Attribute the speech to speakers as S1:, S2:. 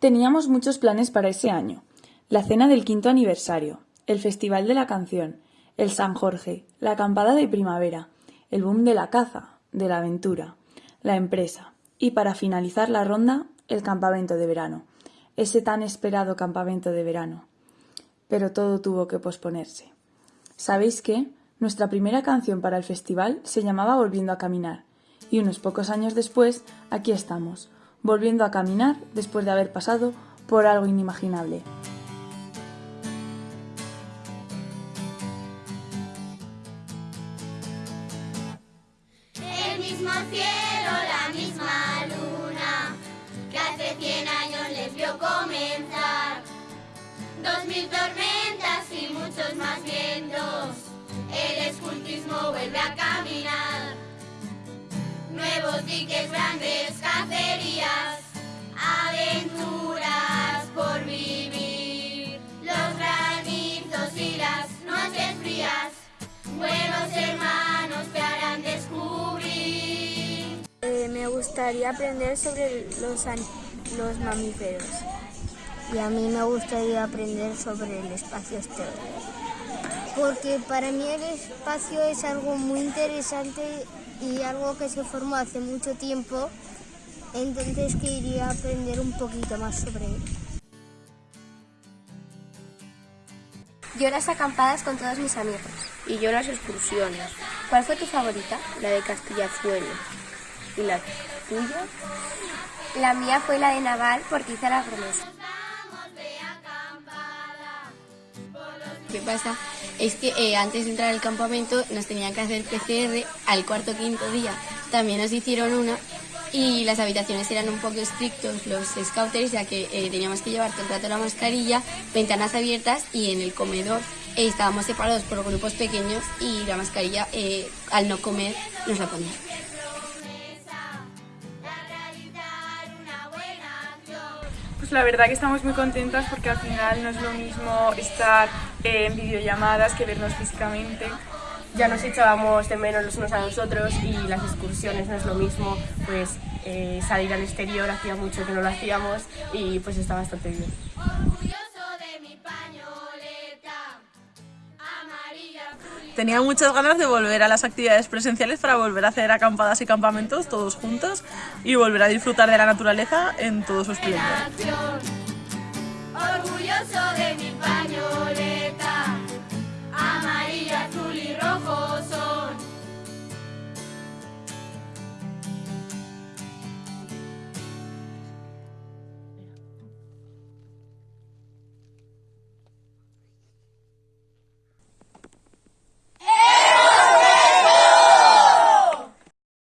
S1: Teníamos muchos planes para ese año. La cena del quinto aniversario, el Festival de la Canción, el San Jorge, la acampada de primavera, el boom de la caza, de la aventura, la empresa y para finalizar la ronda, el campamento de verano, ese tan esperado campamento de verano. Pero todo tuvo que posponerse. ¿Sabéis qué? Nuestra primera canción para el festival se llamaba Volviendo a caminar y unos pocos años después aquí estamos, volviendo a caminar después de haber pasado por algo inimaginable.
S2: El mismo cielo, la misma luna, que hace cien años les vio comenzar. Dos mil tormentas y muchos más vientos, el escultismo vuelve a caminar. Nuevos diques, grandes
S3: gustaría aprender sobre los, los mamíferos.
S4: Y a mí me gustaría aprender sobre el espacio exterior.
S3: Porque para mí el espacio es algo muy interesante y algo que se formó hace mucho tiempo. Entonces quería aprender un poquito más sobre él.
S4: Yo las acampadas con todos mis amigos.
S5: Y yo las excursiones.
S4: ¿Cuál fue tu favorita?
S5: La de Castillazuelo. ¿Y la tuya?
S4: La mía fue la de Naval porque hice la promesa.
S6: Que pasa es que eh, antes de entrar al campamento nos tenían que hacer PCR al cuarto o quinto día. También nos hicieron una y las habitaciones eran un poco estrictos los scouters ya que eh, teníamos que llevar todo el rato la mascarilla, ventanas abiertas y en el comedor eh, estábamos separados por grupos pequeños y la mascarilla eh, al no comer nos la ponían.
S7: Pues la verdad que estamos muy contentas porque al final no es lo mismo estar en videollamadas que vernos físicamente.
S5: Ya nos echábamos de menos los unos a los otros y las excursiones no es lo mismo, pues eh, salir al exterior hacía mucho que no lo hacíamos y pues está bastante bien.
S2: Orgulloso de mi pañoleta, amarilla, azul y
S8: Tenía muchas ganas de volver a las actividades presenciales para volver a hacer acampadas y campamentos todos juntos y volver a disfrutar de la naturaleza en todo su esplendor.
S2: acción. Orgulloso de mi pañoleta.